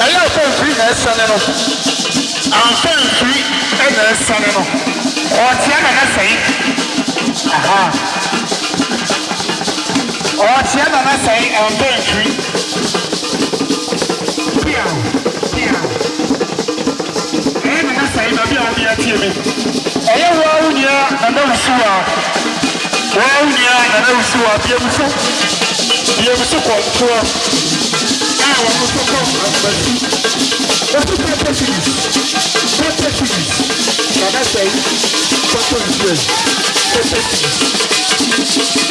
ɛyɛ afɛnfiri na ɛsɛne no afɛnfiri na ɛsɛne no ɔtea na n'asɛe aha ɔtea na n'asɛe afɛnfiri bia bia ɛyɛ na n'asɛe baabi a wɔde atie mi ɛyɛ wɔn awo nyinaa na n'awusu a wɔn awo nyinaa àwọn ọmọ tó kọ́ àgbẹ̀sí. Oṣù kẹtẹ series kẹtẹ series bàbá sẹ́yìn kẹtẹ series kẹtẹ series.